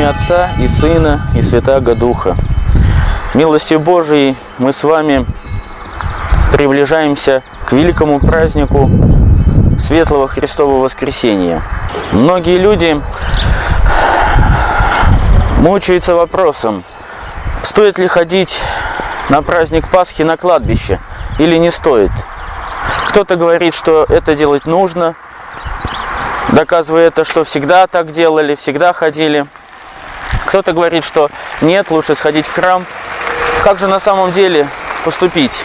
имя Отца и Сына и Святаго Духа. Милостью Божией мы с вами приближаемся к великому празднику Светлого Христового Воскресения. Многие люди мучаются вопросом, стоит ли ходить на праздник Пасхи на кладбище или не стоит. Кто-то говорит, что это делать нужно, доказывая это, что всегда так делали, всегда ходили. Кто-то говорит, что нет, лучше сходить в храм. Как же на самом деле поступить?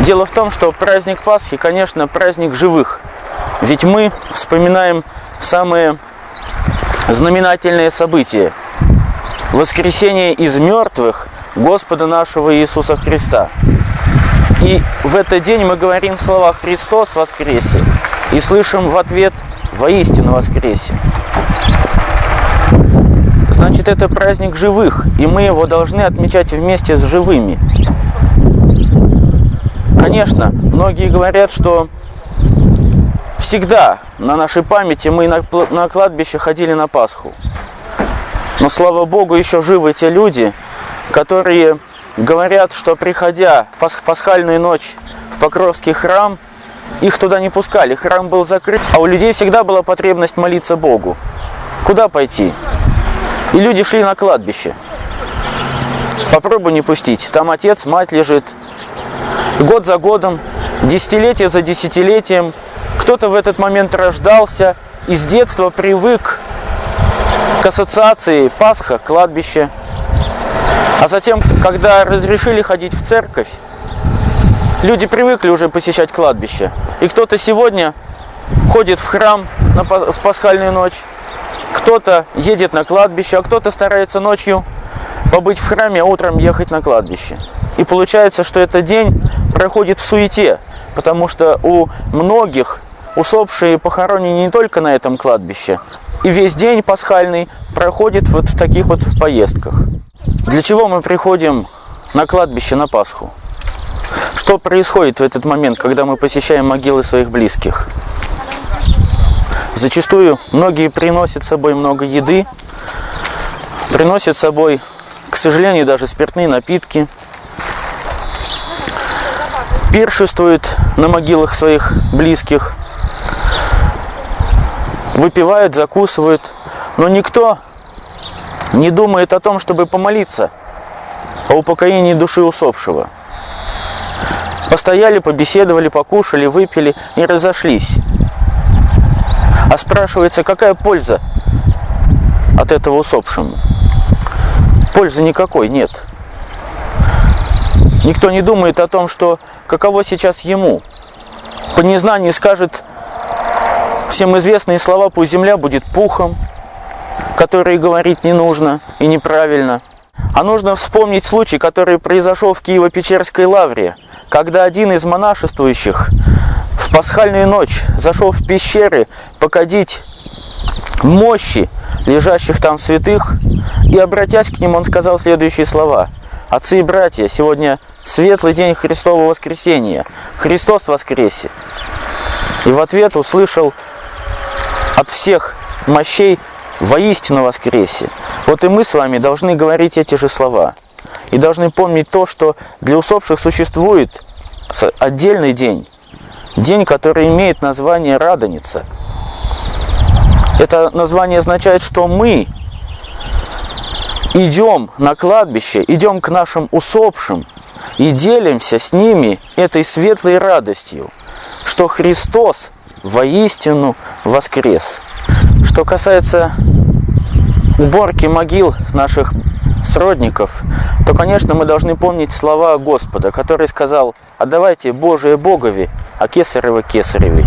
Дело в том, что праздник Пасхи, конечно, праздник живых. Ведь мы вспоминаем самые знаменательные события. Воскресение из мертвых Господа нашего Иисуса Христа. И в этот день мы говорим слова «Христос воскресе» и слышим в ответ «Воистину воскресе». Значит, это праздник живых, и мы его должны отмечать вместе с живыми. Конечно, многие говорят, что всегда на нашей памяти мы на, на кладбище ходили на Пасху. Но, слава Богу, еще живы те люди, которые говорят, что приходя в пасхальную ночь в Покровский храм, их туда не пускали, храм был закрыт, а у людей всегда была потребность молиться Богу. Куда пойти? И люди шли на кладбище. Попробуй не пустить. Там отец, мать лежит. Год за годом, десятилетие за десятилетием. Кто-то в этот момент рождался и с детства привык к ассоциации Пасха, кладбище. А затем, когда разрешили ходить в церковь, люди привыкли уже посещать кладбище. И кто-то сегодня ходит в храм в пасхальную ночь, кто-то едет на кладбище, а кто-то старается ночью побыть в храме, а утром ехать на кладбище. И получается, что этот день проходит в суете, потому что у многих усопшие похоронены не только на этом кладбище, и весь день пасхальный проходит вот в таких вот в поездках. Для чего мы приходим на кладбище на Пасху? Что происходит в этот момент, когда мы посещаем могилы своих близких? Зачастую многие приносят с собой много еды, приносят с собой, к сожалению, даже спиртные напитки, пиршествуют на могилах своих близких, выпивают, закусывают, но никто не думает о том, чтобы помолиться о упокоении души усопшего. Постояли, побеседовали, покушали, выпили и разошлись. А спрашивается, какая польза от этого усопшему? Пользы никакой нет. Никто не думает о том, что каково сейчас ему. По незнанию скажет всем известные слова «пусть земля будет пухом», которые говорить не нужно и неправильно. А нужно вспомнить случай, который произошел в Киево-Печерской лавре, когда один из монашествующих в пасхальную ночь зашел в пещеры покадить мощи лежащих там святых, и, обратясь к ним, он сказал следующие слова. «Отцы и братья, сегодня светлый день Христового воскресения. Христос воскресе!» И в ответ услышал от всех мощей воистину воскресе. Вот и мы с вами должны говорить эти же слова. И должны помнить то, что для усопших существует отдельный день, День, который имеет название Радоница. Это название означает, что мы идем на кладбище, идем к нашим усопшим и делимся с ними этой светлой радостью, что Христос воистину воскрес. Что касается уборки могил наших сродников, то, конечно, мы должны помнить слова Господа, который сказал, отдавайте Божие Богови, а Кесарева Кесаревой.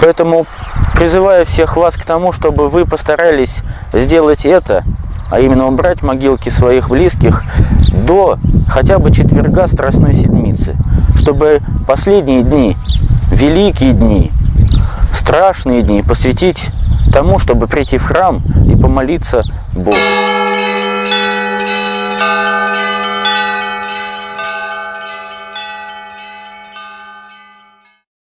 Поэтому призываю всех вас к тому, чтобы вы постарались сделать это, а именно убрать могилки своих близких до хотя бы четверга Страстной Седмицы, чтобы последние дни, великие дни, страшные дни посвятить тому, чтобы прийти в храм и помолиться Богу.